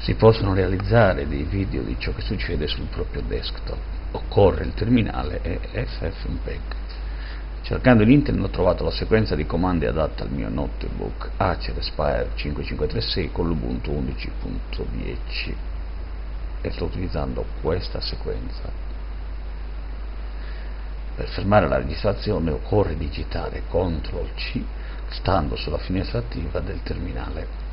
si possono realizzare dei video di ciò che succede sul proprio desktop. Occorre il terminale e FFmpeg. Cercando in internet ho trovato la sequenza di comandi adatta al mio notebook Acer Aspire 5536 con l'Ubuntu 11.10 e sto utilizzando questa sequenza. Per fermare la registrazione occorre digitare CTRL C stando sulla finestra attiva del terminale.